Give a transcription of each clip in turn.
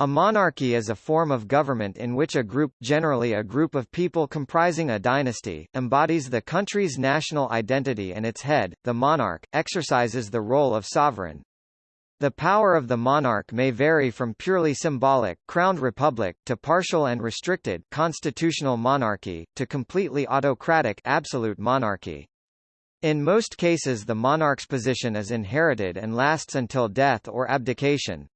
A monarchy is a form of government in which a group, generally a group of people comprising a dynasty, embodies the country's national identity and its head, the monarch, exercises the role of sovereign. The power of the monarch may vary from purely symbolic crowned republic to partial and restricted constitutional monarchy to completely autocratic absolute monarchy. In most cases the monarch's position is inherited and lasts until death or abdication,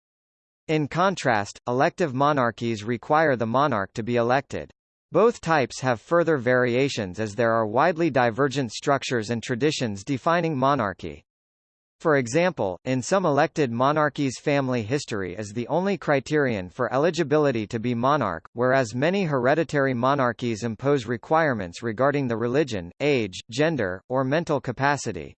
in contrast, elective monarchies require the monarch to be elected. Both types have further variations as there are widely divergent structures and traditions defining monarchy. For example, in some elected monarchies family history is the only criterion for eligibility to be monarch, whereas many hereditary monarchies impose requirements regarding the religion, age, gender, or mental capacity.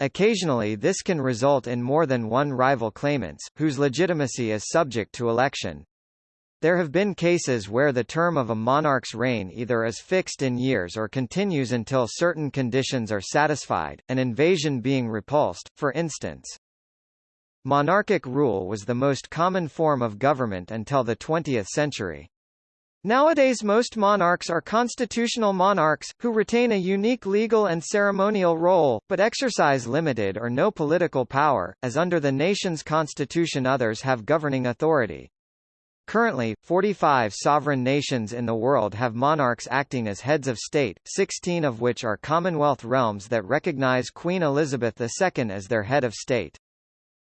Occasionally this can result in more than one rival claimants, whose legitimacy is subject to election. There have been cases where the term of a monarch's reign either is fixed in years or continues until certain conditions are satisfied, an invasion being repulsed, for instance. Monarchic rule was the most common form of government until the 20th century. Nowadays most monarchs are constitutional monarchs, who retain a unique legal and ceremonial role, but exercise limited or no political power, as under the nation's constitution others have governing authority. Currently, 45 sovereign nations in the world have monarchs acting as heads of state, 16 of which are Commonwealth realms that recognize Queen Elizabeth II as their head of state.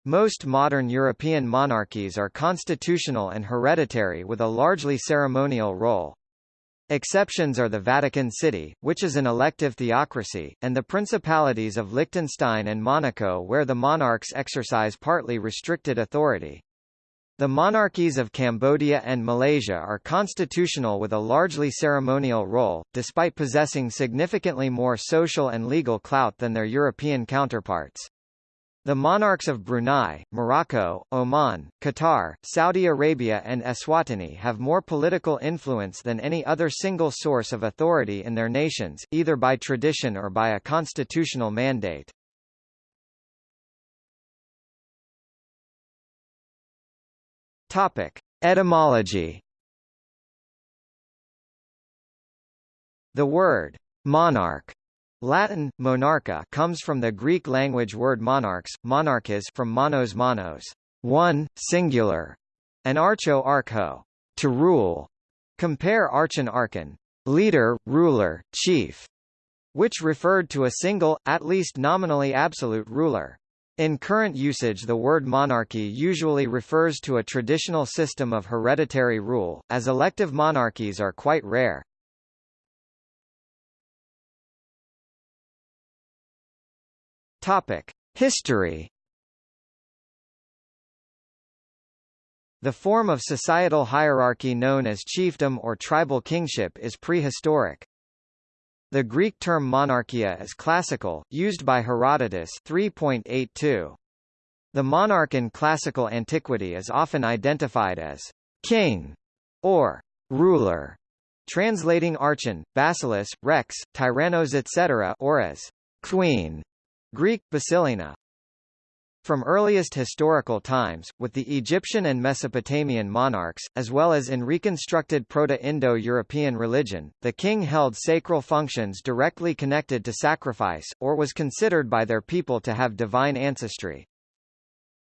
Most modern European monarchies are constitutional and hereditary with a largely ceremonial role. Exceptions are the Vatican City, which is an elective theocracy, and the principalities of Liechtenstein and Monaco where the monarchs exercise partly restricted authority. The monarchies of Cambodia and Malaysia are constitutional with a largely ceremonial role, despite possessing significantly more social and legal clout than their European counterparts. The monarchs of Brunei, Morocco, Oman, Qatar, Saudi Arabia and Eswatini have more political influence than any other single source of authority in their nations, either by tradition or by a constitutional mandate. Topic: Etymology. The word monarch Latin, monarcha comes from the Greek language word monarchs, monarchas from monos monos, one, singular, and archo archo, to rule. Compare archon archon, leader, ruler, chief, which referred to a single, at least nominally absolute ruler. In current usage the word monarchy usually refers to a traditional system of hereditary rule, as elective monarchies are quite rare. Topic: History. The form of societal hierarchy known as chiefdom or tribal kingship is prehistoric. The Greek term monarchia is classical, used by Herodotus 3.82. The monarch in classical antiquity is often identified as king or ruler, translating archon, basileus, rex, tyrannos etc. or as queen. Greek, Basilina. From earliest historical times, with the Egyptian and Mesopotamian monarchs, as well as in reconstructed Proto-Indo-European religion, the king held sacral functions directly connected to sacrifice, or was considered by their people to have divine ancestry.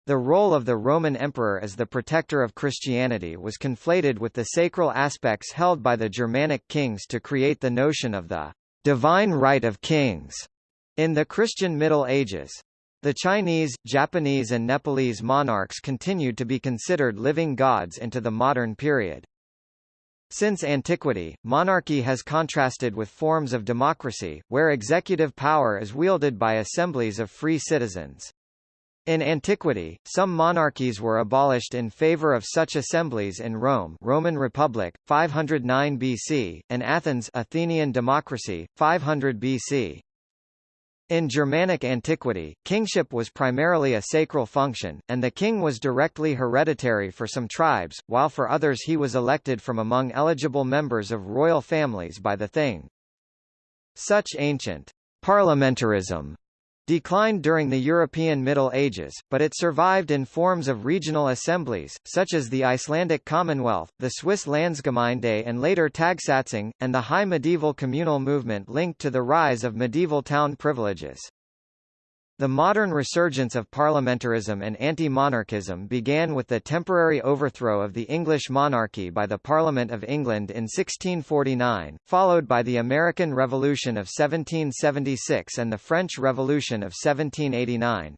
The role of the Roman emperor as the protector of Christianity was conflated with the sacral aspects held by the Germanic kings to create the notion of the divine right of kings. In the Christian Middle Ages, the Chinese, Japanese and Nepalese monarchs continued to be considered living gods into the modern period. Since antiquity, monarchy has contrasted with forms of democracy, where executive power is wielded by assemblies of free citizens. In antiquity, some monarchies were abolished in favor of such assemblies in Rome Roman Republic, 509 BC, and Athens Athenian democracy, 500 BC. In Germanic antiquity, kingship was primarily a sacral function, and the king was directly hereditary for some tribes, while for others he was elected from among eligible members of royal families by the thing. Such ancient parliamentarism declined during the European Middle Ages, but it survived in forms of regional assemblies, such as the Icelandic Commonwealth, the Swiss Landsgemeinde and later Tagsatzung, and the high medieval communal movement linked to the rise of medieval town privileges. The modern resurgence of parliamentarism and anti-monarchism began with the temporary overthrow of the English monarchy by the Parliament of England in 1649, followed by the American Revolution of 1776 and the French Revolution of 1789.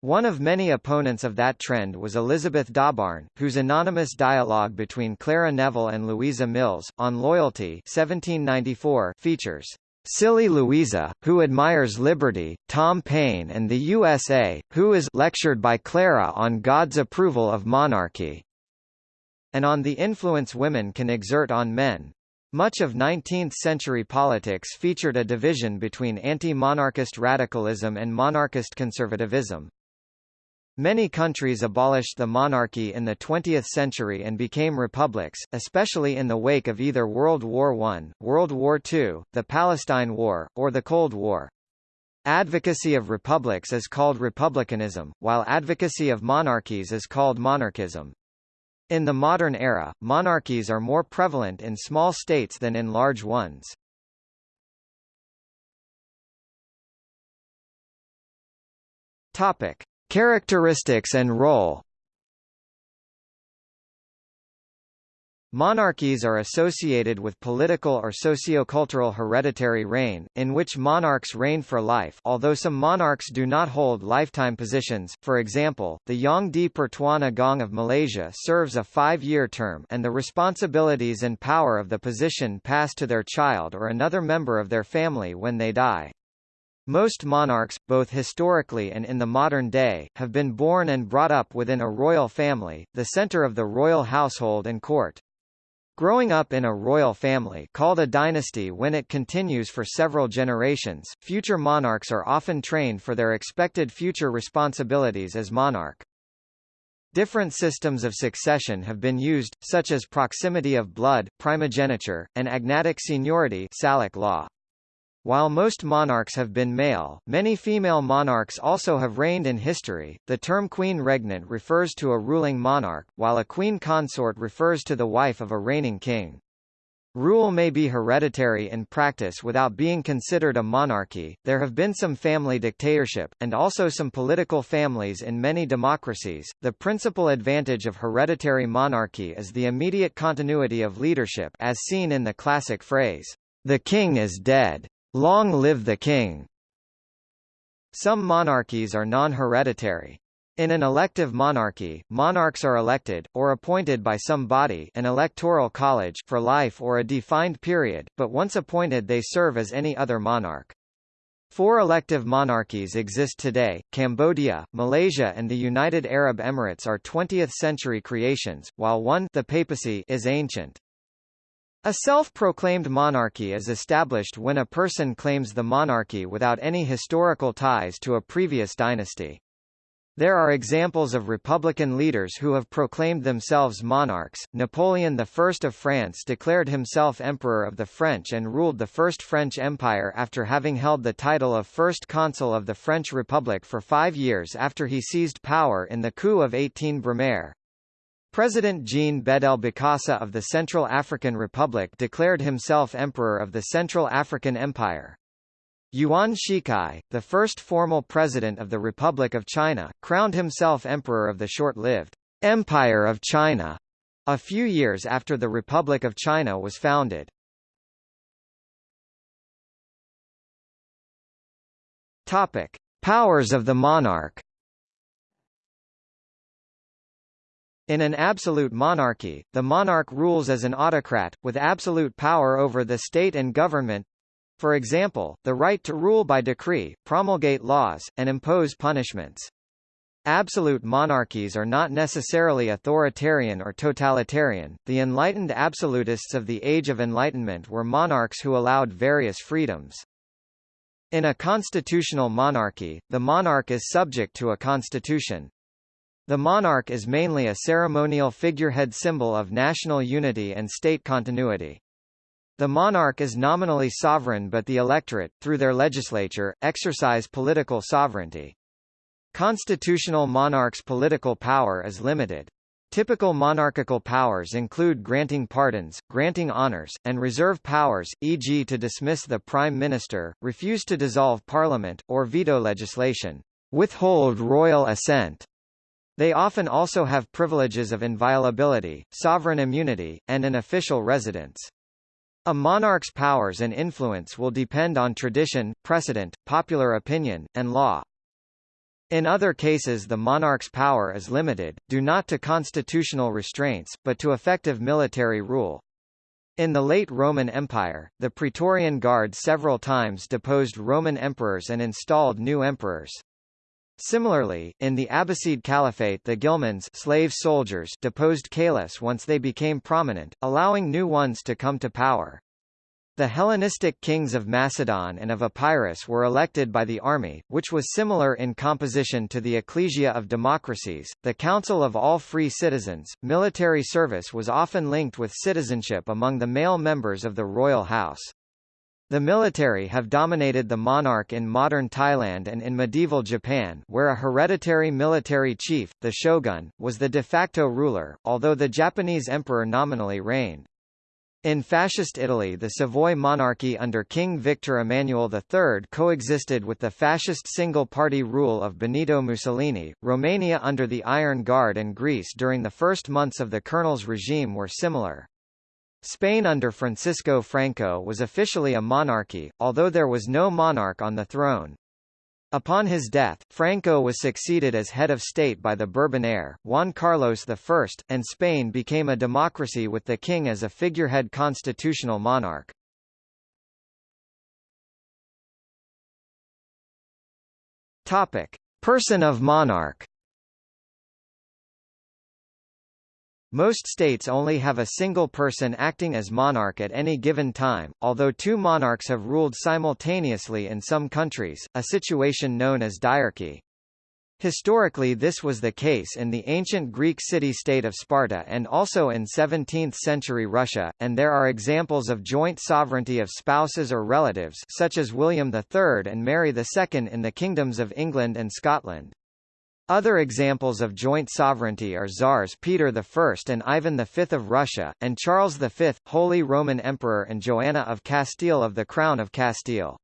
One of many opponents of that trend was Elizabeth Dawbarn, whose anonymous dialogue between Clara Neville and Louisa Mills, on loyalty 1794 features Silly Louisa, who admires liberty, Tom Paine and the USA, who is lectured by Clara on God's approval of monarchy, and on the influence women can exert on men. Much of 19th-century politics featured a division between anti-monarchist radicalism and monarchist conservatism. Many countries abolished the monarchy in the 20th century and became republics, especially in the wake of either World War I, World War II, the Palestine War, or the Cold War. Advocacy of republics is called republicanism, while advocacy of monarchies is called monarchism. In the modern era, monarchies are more prevalent in small states than in large ones. Topic: Characteristics and role Monarchies are associated with political or sociocultural hereditary reign, in which monarchs reign for life although some monarchs do not hold lifetime positions, for example, the Yang di Pertuan Agong of Malaysia serves a five-year term and the responsibilities and power of the position pass to their child or another member of their family when they die. Most monarchs, both historically and in the modern day, have been born and brought up within a royal family, the center of the royal household and court. Growing up in a royal family called a dynasty when it continues for several generations, future monarchs are often trained for their expected future responsibilities as monarch. Different systems of succession have been used, such as proximity of blood primogeniture, and agnatic seniority Salic law. While most monarchs have been male, many female monarchs also have reigned in history. The term queen regnant refers to a ruling monarch, while a queen consort refers to the wife of a reigning king. Rule may be hereditary in practice without being considered a monarchy. There have been some family dictatorship, and also some political families in many democracies. The principal advantage of hereditary monarchy is the immediate continuity of leadership, as seen in the classic phrase, "The king is dead." Long live the king! Some monarchies are non-hereditary. In an elective monarchy, monarchs are elected, or appointed by some body an electoral college for life or a defined period, but once appointed they serve as any other monarch. Four elective monarchies exist today, Cambodia, Malaysia and the United Arab Emirates are 20th-century creations, while one the papacy is ancient. A self-proclaimed monarchy is established when a person claims the monarchy without any historical ties to a previous dynasty. There are examples of republican leaders who have proclaimed themselves monarchs. Napoleon I of France declared himself Emperor of the French and ruled the First French Empire after having held the title of First Consul of the French Republic for five years after he seized power in the coup of 18 Brumaire. President Jean Bedel Bokassa of the Central African Republic declared himself Emperor of the Central African Empire. Yuan Shikai, the first formal president of the Republic of China, crowned himself Emperor of the short-lived Empire of China a few years after the Republic of China was founded. Topic: Powers of the monarch In an absolute monarchy, the monarch rules as an autocrat, with absolute power over the state and government for example, the right to rule by decree, promulgate laws, and impose punishments. Absolute monarchies are not necessarily authoritarian or totalitarian. The enlightened absolutists of the Age of Enlightenment were monarchs who allowed various freedoms. In a constitutional monarchy, the monarch is subject to a constitution. The monarch is mainly a ceremonial figurehead symbol of national unity and state continuity. The monarch is nominally sovereign but the electorate, through their legislature, exercise political sovereignty. Constitutional monarchs' political power is limited. Typical monarchical powers include granting pardons, granting honors, and reserve powers, e.g. to dismiss the prime minister, refuse to dissolve parliament, or veto legislation, withhold royal assent. They often also have privileges of inviolability, sovereign immunity, and an official residence. A monarch's powers and influence will depend on tradition, precedent, popular opinion, and law. In other cases the monarch's power is limited, due not to constitutional restraints, but to effective military rule. In the late Roman Empire, the Praetorian Guard several times deposed Roman emperors and installed new emperors. Similarly, in the Abbasid Caliphate the Gilmans slave soldiers deposed caliphs once they became prominent, allowing new ones to come to power. The Hellenistic kings of Macedon and of Epirus were elected by the army, which was similar in composition to the ecclesia of democracies, the Council of All Free Citizens. Military service was often linked with citizenship among the male members of the royal house. The military have dominated the monarch in modern Thailand and in medieval Japan where a hereditary military chief, the shogun, was the de facto ruler, although the Japanese emperor nominally reigned. In Fascist Italy the Savoy monarchy under King Victor Emmanuel III coexisted with the fascist single-party rule of Benito Mussolini. Romania under the Iron Guard and Greece during the first months of the colonel's regime were similar. Spain under Francisco Franco was officially a monarchy, although there was no monarch on the throne. Upon his death, Franco was succeeded as head of state by the Bourbon heir, Juan Carlos I, and Spain became a democracy with the king as a figurehead constitutional monarch. Topic: Person of monarch. Most states only have a single person acting as monarch at any given time, although two monarchs have ruled simultaneously in some countries, a situation known as diarchy. Historically this was the case in the ancient Greek city-state of Sparta and also in 17th-century Russia, and there are examples of joint sovereignty of spouses or relatives such as William III and Mary II in the kingdoms of England and Scotland. Other examples of joint sovereignty are Tsars Peter I and Ivan V of Russia, and Charles V, Holy Roman Emperor and Joanna of Castile of the Crown of Castile.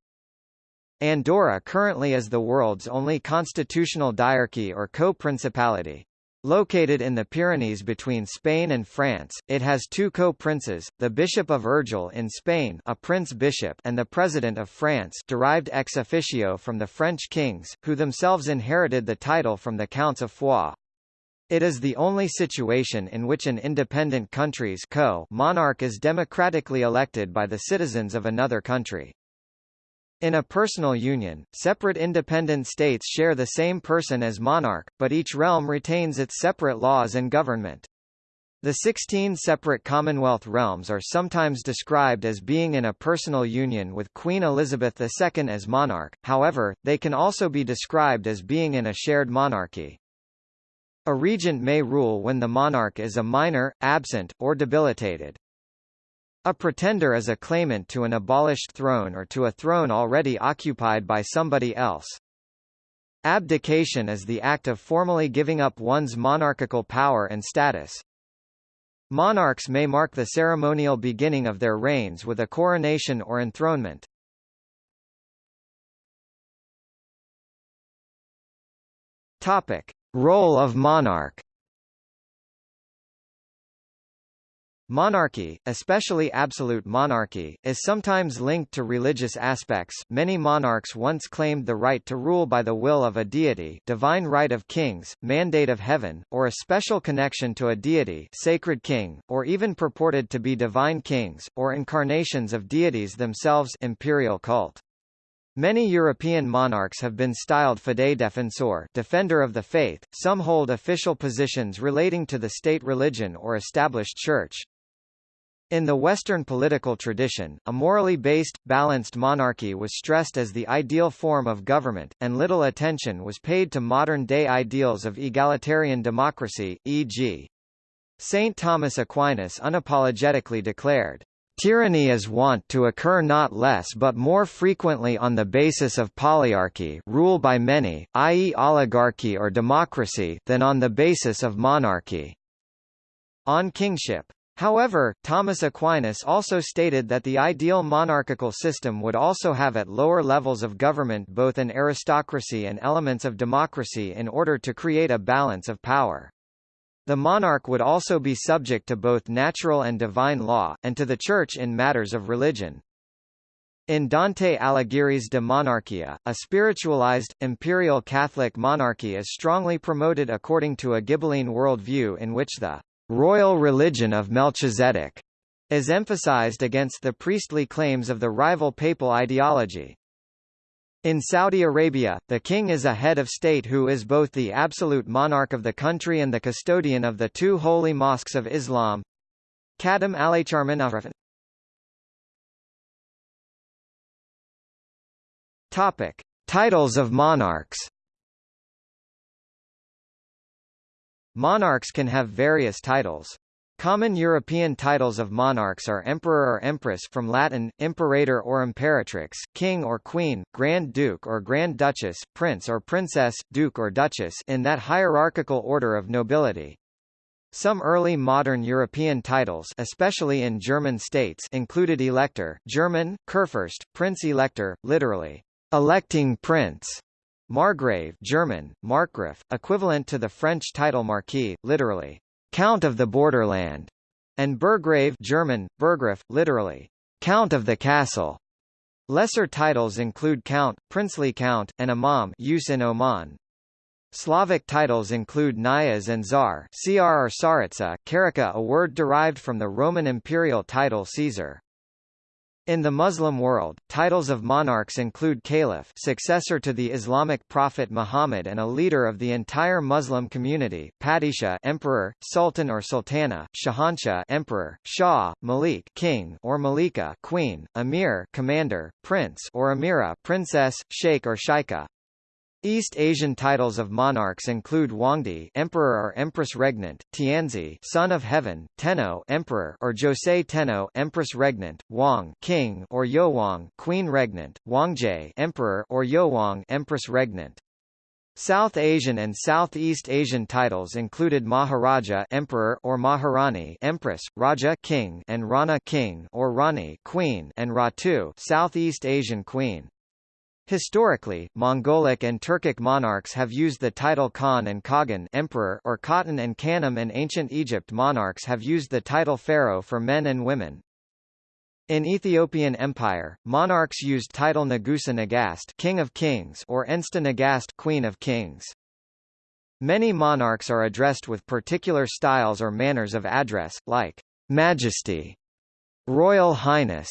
Andorra currently is the world's only constitutional diarchy or co-principality. Located in the Pyrenees between Spain and France, it has two co-princes, the Bishop of Urgell in Spain a prince-bishop and the President of France derived ex officio from the French kings, who themselves inherited the title from the Counts of Foix. It is the only situation in which an independent country's co monarch is democratically elected by the citizens of another country. In a personal union, separate independent states share the same person as monarch, but each realm retains its separate laws and government. The 16 separate Commonwealth realms are sometimes described as being in a personal union with Queen Elizabeth II as monarch, however, they can also be described as being in a shared monarchy. A regent may rule when the monarch is a minor, absent, or debilitated. A pretender is a claimant to an abolished throne or to a throne already occupied by somebody else. Abdication is the act of formally giving up one's monarchical power and status. Monarchs may mark the ceremonial beginning of their reigns with a coronation or enthronement. Topic: Role of monarch Monarchy, especially absolute monarchy, is sometimes linked to religious aspects. Many monarchs once claimed the right to rule by the will of a deity, divine right of kings, mandate of heaven, or a special connection to a deity, sacred king, or even purported to be divine kings or incarnations of deities themselves, imperial cult. Many European monarchs have been styled fidei defensor defender of the faith, some hold official positions relating to the state religion or established church. In the Western political tradition, a morally based, balanced monarchy was stressed as the ideal form of government, and little attention was paid to modern-day ideals of egalitarian democracy, e.g. St. Thomas Aquinas unapologetically declared, Tyranny is wont to occur not less but more frequently on the basis of polyarchy rule by many, i.e. oligarchy or democracy than on the basis of monarchy. On kingship. However, Thomas Aquinas also stated that the ideal monarchical system would also have at lower levels of government both an aristocracy and elements of democracy in order to create a balance of power. The monarch would also be subject to both natural and divine law, and to the Church in matters of religion. In Dante Alighieri's De Monarchia, a spiritualized, imperial Catholic monarchy is strongly promoted according to a Ghibelline worldview in which the royal religion of Melchizedek is emphasized against the priestly claims of the rival papal ideology. In Saudi Arabia, the king is a head of state who is both the absolute monarch of the country and the custodian of the two holy mosques of Islam. Khadim al-Haramayn al-Sharifayn Topic: Titles of monarchs. Monarchs can have various titles. Common European titles of monarchs are emperor or empress from Latin, imperator or imperatrix, king or queen, grand duke or grand duchess, prince or princess, duke or duchess in that hierarchical order of nobility. Some early modern European titles especially in German states included elector German, Kurfürst, Prince-Elector, literally, electing prince, Margrave German, Markgraf, equivalent to the French title Marquis, literally, Count of the Borderland, and Burgrave German, Burggraf, literally, Count of the Castle. Lesser titles include Count, Princely Count, and Imam use in Oman. Slavic titles include Knyaz and Tsar Cr or Karaka a word derived from the Roman imperial title Caesar. In the Muslim world, titles of monarchs include caliph successor to the Islamic prophet Muhammad and a leader of the entire Muslim community, padishah emperor, sultan or sultana, shahanshah emperor, shah, malik king or malika queen, emir commander, prince or amira princess, sheikh or sheikha. East Asian titles of monarchs include Huangdi Emperor or Empress Regnant, Tianzi, Son of Heaven, Tenno, Emperor or Josei Tenno, Empress Regnant, Wang, King or Youwang, Queen Regnant, Hwangje, Emperor or Youwang, Empress Regnant. South Asian and Southeast Asian titles included Maharaja Emperor or Maharani Empress, Raja King and Rana King or Rani Queen and Ratu Southeast Asian Queen. Historically, Mongolic and Turkic monarchs have used the title Khan and Kagan emperor or Khatan and Khanim and ancient Egypt monarchs have used the title pharaoh for men and women. In Ethiopian Empire, monarchs used title Nagusa Nagast King of Kings or Ensta Nagast Queen of Kings. Many monarchs are addressed with particular styles or manners of address, like Majesty, Royal Highness,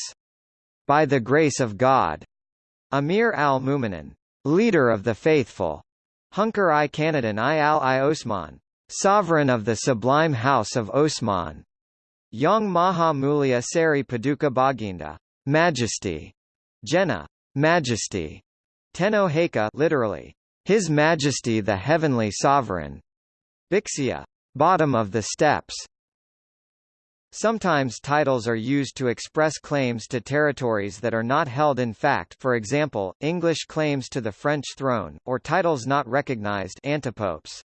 By the Grace of God, Amir al-Mu'minin, leader of the faithful, Hunkar i Kanadan i al-i Osman, sovereign of the sublime house of Osman, Yang Maha Mulia Seri Paduka Baginda, majesty, Jena, majesty, Tenno Heika literally, His Majesty the Heavenly Sovereign, Bixia, bottom of the steps, Sometimes titles are used to express claims to territories that are not held in fact for example, English claims to the French throne, or titles not recognized antipopes.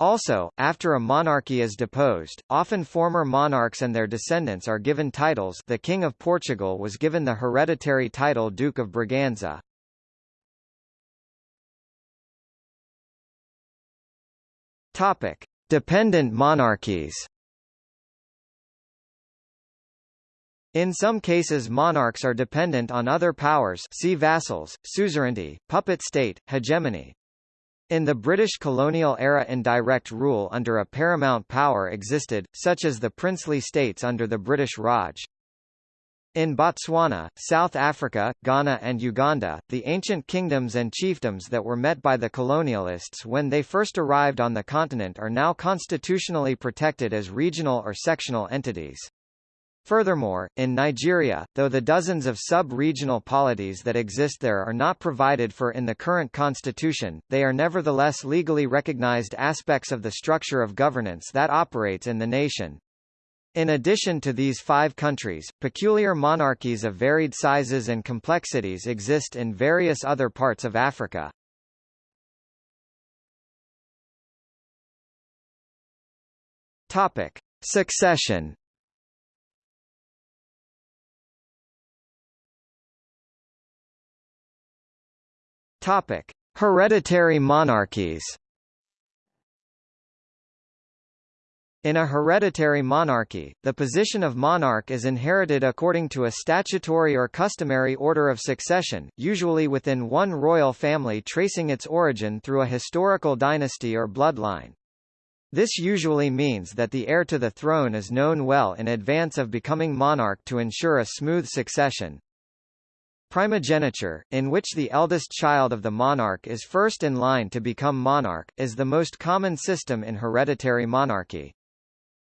Also, after a monarchy is deposed, often former monarchs and their descendants are given titles the King of Portugal was given the hereditary title Duke of Braganza. Topic. Dependent monarchies In some cases monarchs are dependent on other powers see vassals, suzerainty, puppet state, hegemony. In the British colonial era indirect rule under a paramount power existed, such as the princely states under the British Raj. In Botswana, South Africa, Ghana and Uganda, the ancient kingdoms and chiefdoms that were met by the colonialists when they first arrived on the continent are now constitutionally protected as regional or sectional entities. Furthermore, in Nigeria, though the dozens of sub-regional polities that exist there are not provided for in the current constitution, they are nevertheless legally recognized aspects of the structure of governance that operates in the nation. In addition to these five countries, peculiar monarchies of varied sizes and complexities exist in various other parts of Africa. Topic: Succession. Topic: Hereditary monarchies. In a hereditary monarchy, the position of monarch is inherited according to a statutory or customary order of succession, usually within one royal family tracing its origin through a historical dynasty or bloodline. This usually means that the heir to the throne is known well in advance of becoming monarch to ensure a smooth succession. Primogeniture, in which the eldest child of the monarch is first in line to become monarch, is the most common system in hereditary monarchy.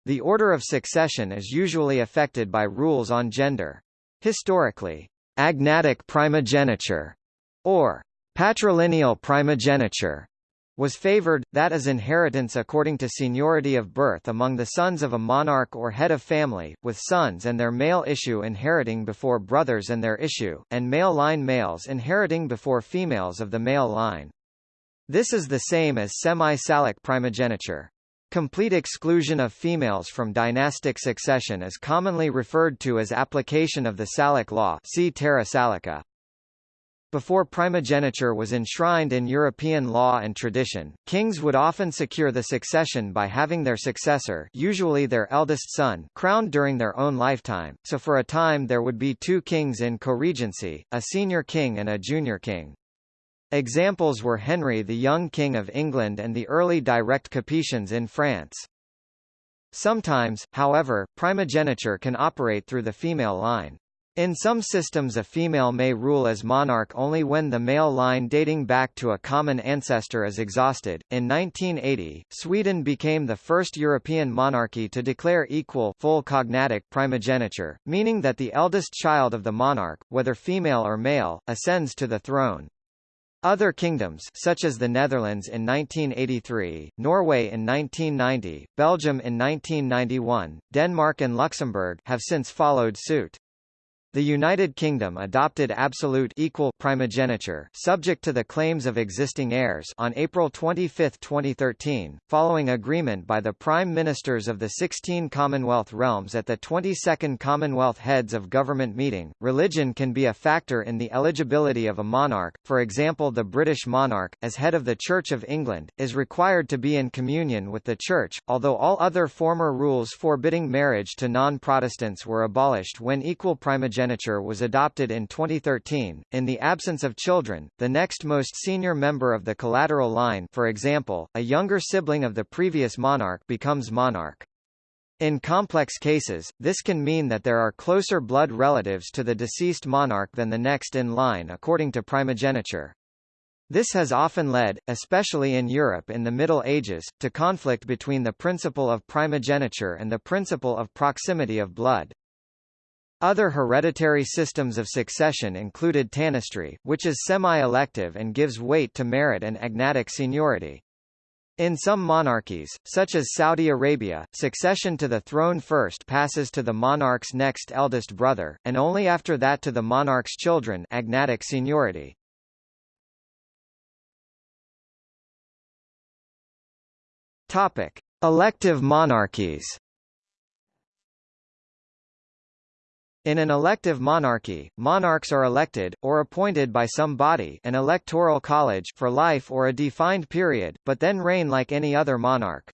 The order of succession is usually affected by rules on gender. Historically, agnatic primogeniture, or patrilineal primogeniture, was favored, that is inheritance according to seniority of birth among the sons of a monarch or head of family, with sons and their male issue inheriting before brothers and their issue, and male line males inheriting before females of the male line. This is the same as semi-salic primogeniture. Complete exclusion of females from dynastic succession is commonly referred to as application of the Salic law see terra salica. Before primogeniture was enshrined in European law and tradition, kings would often secure the succession by having their successor usually their eldest son crowned during their own lifetime, so for a time there would be two kings in co-regency, a senior king and a junior king. Examples were Henry the Young King of England and the early direct Capetians in France. Sometimes, however, primogeniture can operate through the female line. In some systems a female may rule as monarch only when the male line dating back to a common ancestor is exhausted. In 1980, Sweden became the first European monarchy to declare equal full cognatic primogeniture, meaning that the eldest child of the monarch, whether female or male, ascends to the throne. Other kingdoms such as the Netherlands in 1983, Norway in 1990, Belgium in 1991, Denmark and Luxembourg have since followed suit. The United Kingdom adopted absolute equal primogeniture subject to the claims of existing heirs on April 25, 2013, following agreement by the Prime Ministers of the 16 Commonwealth realms at the 22nd Commonwealth Heads of Government meeting. Religion can be a factor in the eligibility of a monarch, for example the British monarch, as head of the Church of England, is required to be in communion with the Church, although all other former rules forbidding marriage to non-Protestants were abolished when equal primogeniture primogeniture was adopted in 2013. In the absence of children, the next most senior member of the collateral line for example, a younger sibling of the previous monarch becomes monarch. In complex cases, this can mean that there are closer blood relatives to the deceased monarch than the next in line according to primogeniture. This has often led, especially in Europe in the Middle Ages, to conflict between the principle of primogeniture and the principle of proximity of blood. Other hereditary systems of succession included tanistry, which is semi-elective and gives weight to merit and agnatic seniority. In some monarchies, such as Saudi Arabia, succession to the throne first passes to the monarch's next eldest brother, and only after that to the monarch's children agnatic seniority. Topic. Elective monarchies In an elective monarchy, monarchs are elected, or appointed by some body an electoral college for life or a defined period, but then reign like any other monarch.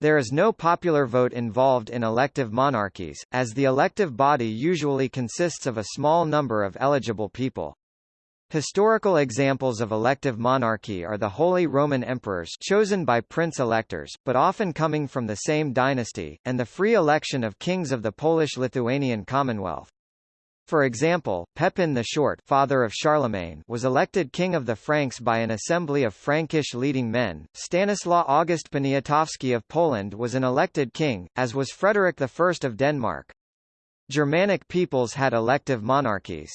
There is no popular vote involved in elective monarchies, as the elective body usually consists of a small number of eligible people. Historical examples of elective monarchy are the Holy Roman Emperors chosen by prince-electors, but often coming from the same dynasty, and the free election of kings of the Polish-Lithuanian Commonwealth. For example, Pepin the Short father of Charlemagne was elected king of the Franks by an assembly of Frankish leading men. Stanislaw August Poniatowski of Poland was an elected king, as was Frederick I of Denmark. Germanic peoples had elective monarchies.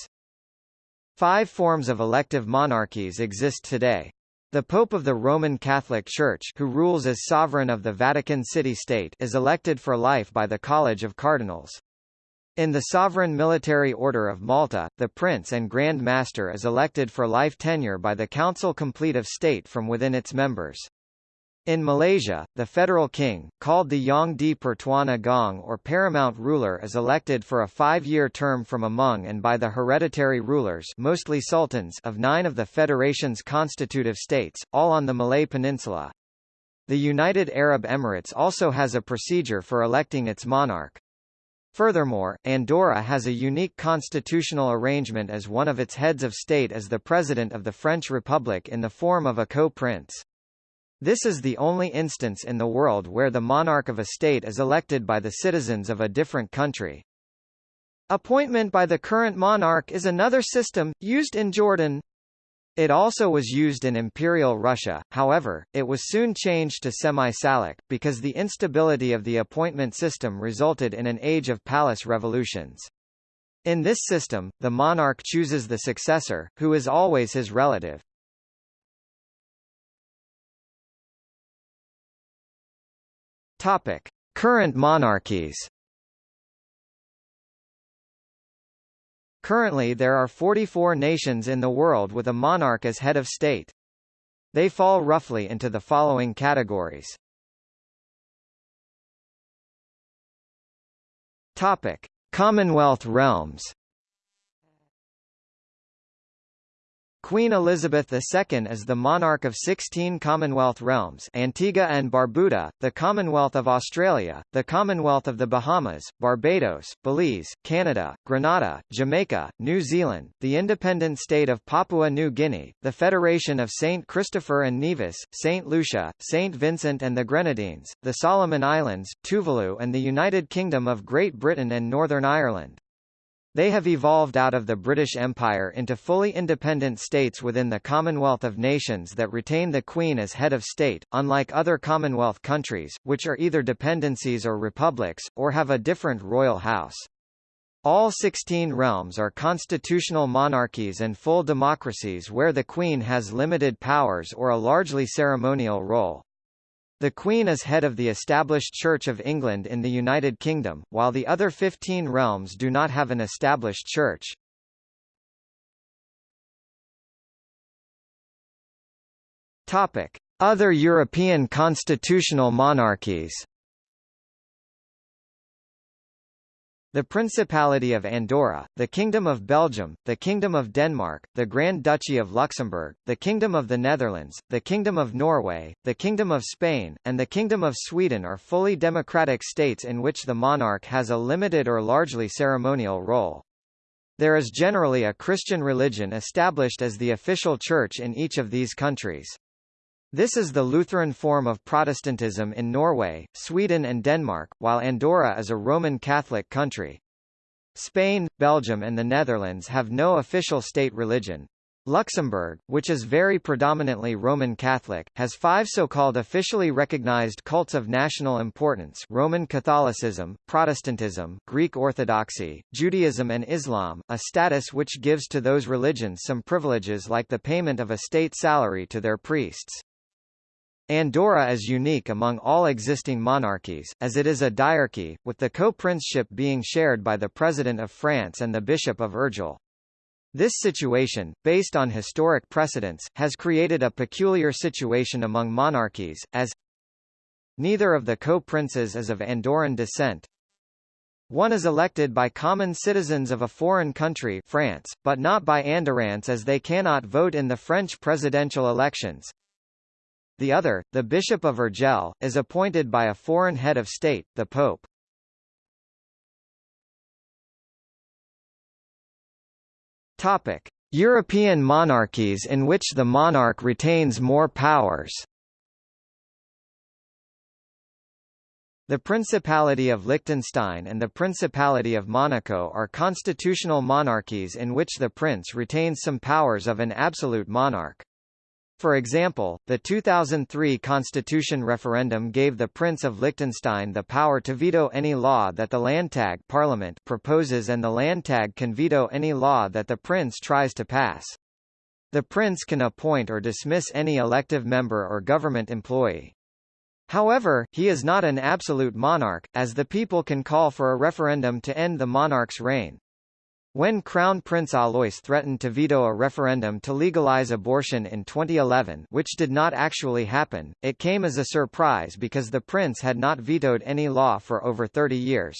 Five forms of elective monarchies exist today. The Pope of the Roman Catholic Church who rules as sovereign of the Vatican City-State is elected for life by the College of Cardinals. In the Sovereign Military Order of Malta, the Prince and Grand Master is elected for life tenure by the Council Complete of State from within its members. In Malaysia, the federal king, called the Yang di Pertuan Agong or paramount ruler is elected for a five-year term from among and by the hereditary rulers mostly sultans of nine of the federation's constitutive states, all on the Malay Peninsula. The United Arab Emirates also has a procedure for electing its monarch. Furthermore, Andorra has a unique constitutional arrangement as one of its heads of state as the President of the French Republic in the form of a co-prince. This is the only instance in the world where the monarch of a state is elected by the citizens of a different country. Appointment by the current monarch is another system, used in Jordan. It also was used in Imperial Russia, however, it was soon changed to semi-salic, because the instability of the appointment system resulted in an age of palace revolutions. In this system, the monarch chooses the successor, who is always his relative. Topic. Current monarchies Currently there are 44 nations in the world with a monarch as head of state. They fall roughly into the following categories. Topic: Commonwealth realms. Queen Elizabeth II is the monarch of 16 Commonwealth realms Antigua and Barbuda, the Commonwealth of Australia, the Commonwealth of the Bahamas, Barbados, Belize, Canada, Grenada, Jamaica, New Zealand, the independent state of Papua New Guinea, the Federation of St. Christopher and Nevis, St. Lucia, St. Vincent and the Grenadines, the Solomon Islands, Tuvalu and the United Kingdom of Great Britain and Northern Ireland. They have evolved out of the British Empire into fully independent states within the Commonwealth of Nations that retain the Queen as head of state, unlike other Commonwealth countries, which are either dependencies or republics, or have a different royal house. All 16 realms are constitutional monarchies and full democracies where the Queen has limited powers or a largely ceremonial role. The Queen is head of the established Church of England in the United Kingdom, while the other 15 realms do not have an established church. Topic: Other European constitutional monarchies The Principality of Andorra, the Kingdom of Belgium, the Kingdom of Denmark, the Grand Duchy of Luxembourg, the Kingdom of the Netherlands, the Kingdom of Norway, the Kingdom of Spain, and the Kingdom of Sweden are fully democratic states in which the monarch has a limited or largely ceremonial role. There is generally a Christian religion established as the official church in each of these countries. This is the Lutheran form of Protestantism in Norway, Sweden and Denmark, while Andorra is a Roman Catholic country. Spain, Belgium and the Netherlands have no official state religion. Luxembourg, which is very predominantly Roman Catholic, has five so-called officially recognized cults of national importance Roman Catholicism, Protestantism, Greek Orthodoxy, Judaism and Islam, a status which gives to those religions some privileges like the payment of a state salary to their priests. Andorra is unique among all existing monarchies, as it is a diarchy, with the co-princeship being shared by the President of France and the Bishop of Urgell. This situation, based on historic precedents, has created a peculiar situation among monarchies, as neither of the co-princes is of Andorran descent. One is elected by common citizens of a foreign country France, but not by Andorrans as they cannot vote in the French presidential elections. The other, the Bishop of Urgell, is appointed by a foreign head of state, the Pope. Topic: European monarchies in which the monarch retains more powers. The Principality of Liechtenstein and the Principality of Monaco are constitutional monarchies in which the prince retains some powers of an absolute monarch. For example, the 2003 constitution referendum gave the Prince of Liechtenstein the power to veto any law that the Landtag parliament proposes and the Landtag can veto any law that the prince tries to pass. The prince can appoint or dismiss any elective member or government employee. However, he is not an absolute monarch, as the people can call for a referendum to end the monarch's reign. When Crown Prince Alois threatened to veto a referendum to legalize abortion in 2011 which did not actually happen, it came as a surprise because the prince had not vetoed any law for over 30 years.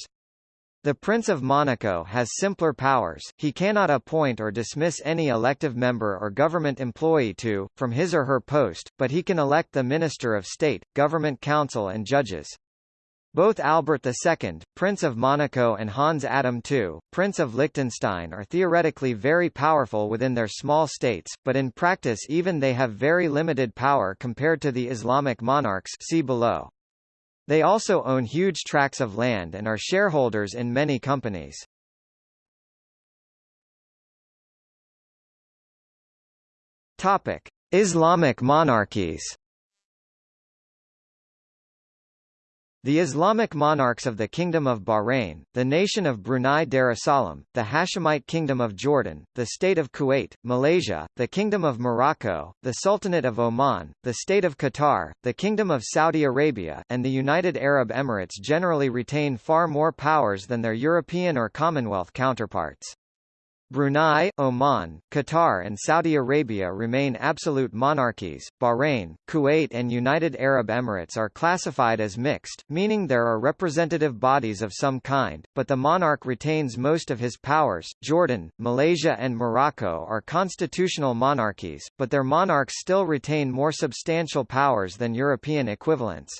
The Prince of Monaco has simpler powers, he cannot appoint or dismiss any elective member or government employee to, from his or her post, but he can elect the Minister of State, Government Council and judges. Both Albert II, Prince of Monaco and Hans Adam II, Prince of Liechtenstein are theoretically very powerful within their small states, but in practice even they have very limited power compared to the Islamic monarchs see below. They also own huge tracts of land and are shareholders in many companies. Topic: Islamic monarchies. The Islamic monarchs of the Kingdom of Bahrain, the nation of Brunei Darussalam, the Hashemite Kingdom of Jordan, the State of Kuwait, Malaysia, the Kingdom of Morocco, the Sultanate of Oman, the State of Qatar, the Kingdom of Saudi Arabia, and the United Arab Emirates generally retain far more powers than their European or Commonwealth counterparts. Brunei, Oman, Qatar and Saudi Arabia remain absolute monarchies. Bahrain, Kuwait and United Arab Emirates are classified as mixed, meaning there are representative bodies of some kind, but the monarch retains most of his powers. Jordan, Malaysia and Morocco are constitutional monarchies, but their monarchs still retain more substantial powers than European equivalents.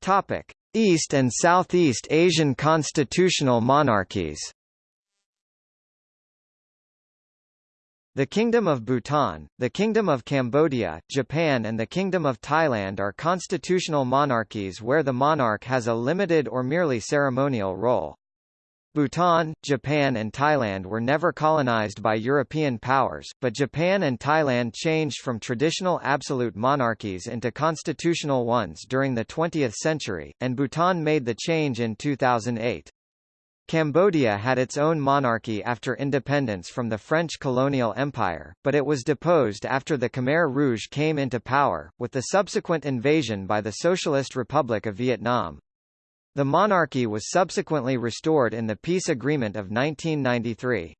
Topic: East and Southeast Asian constitutional monarchies The Kingdom of Bhutan, the Kingdom of Cambodia, Japan and the Kingdom of Thailand are constitutional monarchies where the monarch has a limited or merely ceremonial role. Bhutan, Japan and Thailand were never colonized by European powers, but Japan and Thailand changed from traditional absolute monarchies into constitutional ones during the 20th century, and Bhutan made the change in 2008. Cambodia had its own monarchy after independence from the French colonial empire, but it was deposed after the Khmer Rouge came into power, with the subsequent invasion by the Socialist Republic of Vietnam. The monarchy was subsequently restored in the peace agreement of 1993.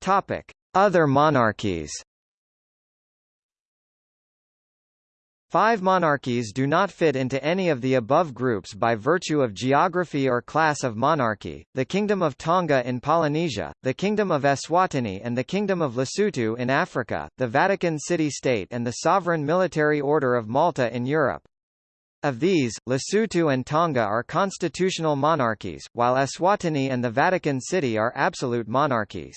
Topic: Other monarchies. Five monarchies do not fit into any of the above groups by virtue of geography or class of monarchy, the Kingdom of Tonga in Polynesia, the Kingdom of Eswatini and the Kingdom of Lesotho in Africa, the Vatican City-State and the Sovereign Military Order of Malta in Europe. Of these, Lesotho and Tonga are constitutional monarchies, while Eswatini and the Vatican City are absolute monarchies.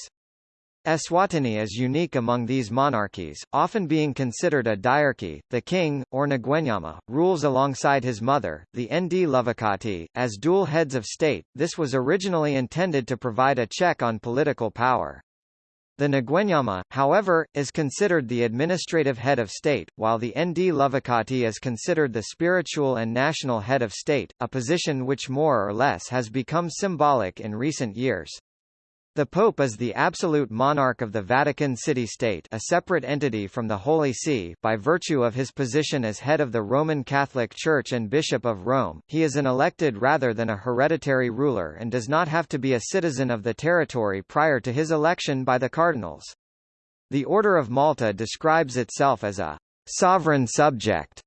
Eswatini is unique among these monarchies, often being considered a diarchy. The king, or Ngwenyama, rules alongside his mother, the Ndlovukati, as dual heads of state. This was originally intended to provide a check on political power. The Ngwenyama, however, is considered the administrative head of state, while the Ndlovukati is considered the spiritual and national head of state, a position which more or less has become symbolic in recent years. The Pope is the absolute monarch of the Vatican City-State a separate entity from the Holy See by virtue of his position as head of the Roman Catholic Church and Bishop of Rome, he is an elected rather than a hereditary ruler and does not have to be a citizen of the territory prior to his election by the cardinals. The Order of Malta describes itself as a sovereign subject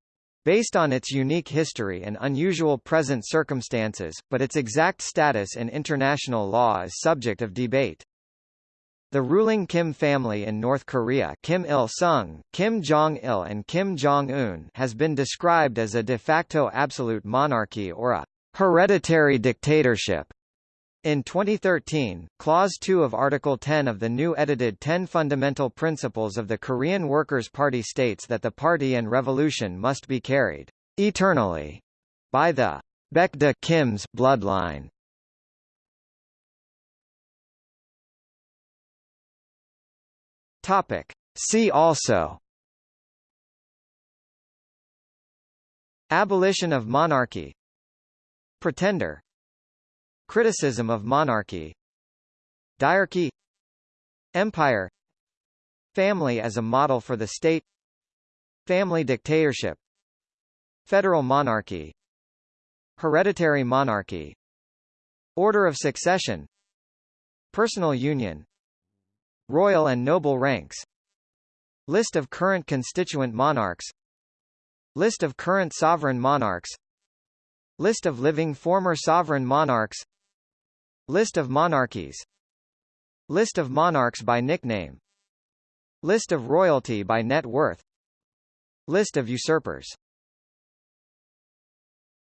based on its unique history and unusual present circumstances, but its exact status in international law is subject of debate. The ruling Kim family in North Korea Kim Il-sung, Kim Jong-il and Kim Jong-un has been described as a de facto absolute monarchy or a hereditary dictatorship. In 2013, Clause 2 of Article 10 of the new edited 10 Fundamental Principles of the Korean Workers' Party states that the party and revolution must be carried eternally by the Baekdu Kim's bloodline. Topic. See also Abolition of monarchy Pretender Criticism of monarchy. Diarchy. Empire. Family as a model for the state. Family dictatorship. Federal monarchy. Hereditary monarchy. Order of succession. Personal union. Royal and noble ranks. List of current constituent monarchs. List of current sovereign monarchs. List of living former sovereign monarchs List of monarchies. List of monarchs by nickname. List of royalty by net worth. List of usurpers